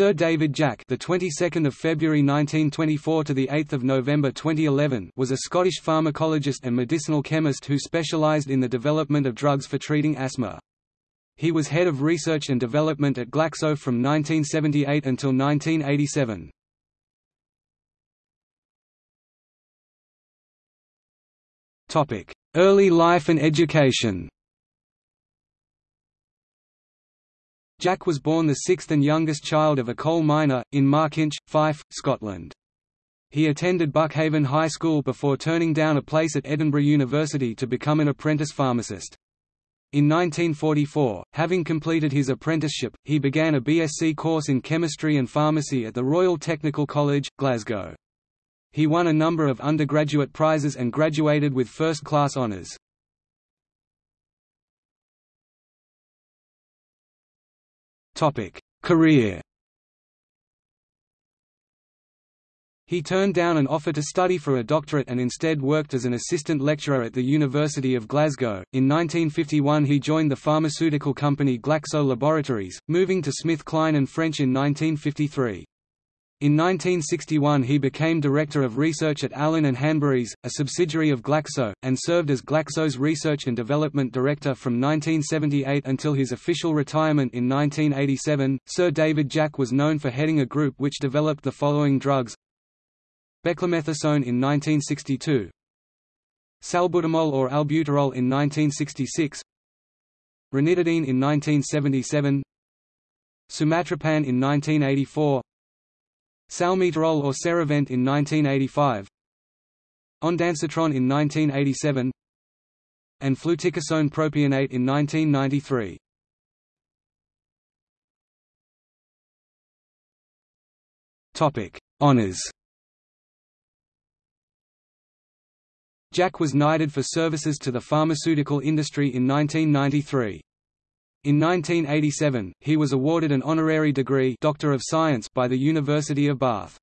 Sir David Jack, the 22nd of February 1924 to the 8th of November 2011, was a Scottish pharmacologist and medicinal chemist who specialised in the development of drugs for treating asthma. He was head of research and development at Glaxo from 1978 until 1987. Topic: Early life and education. Jack was born the sixth and youngest child of a coal miner, in Markinch, Fife, Scotland. He attended Buckhaven High School before turning down a place at Edinburgh University to become an apprentice pharmacist. In 1944, having completed his apprenticeship, he began a BSc course in chemistry and pharmacy at the Royal Technical College, Glasgow. He won a number of undergraduate prizes and graduated with first-class honours. Career He turned down an offer to study for a doctorate and instead worked as an assistant lecturer at the University of Glasgow. In 1951 he joined the pharmaceutical company Glaxo Laboratories, moving to SmithKline and French in 1953. In 1961 he became Director of Research at Allen and Hanbury's, a subsidiary of Glaxo, and served as Glaxo's Research and Development Director from 1978 until his official retirement in 1987. Sir David Jack was known for heading a group which developed the following drugs. Beclomethasone in 1962 Salbutamol or albuterol in 1966 Ranitidine in 1977 Sumatriptan in 1984 Salmeterol or Serevent in 1985 Ondansetron in 1987 and fluticasone propionate in 1993. Topic: Honors. Jack was knighted for services to the pharmaceutical industry in 1993. In 1987, he was awarded an honorary degree Doctor of Science by the University of Bath.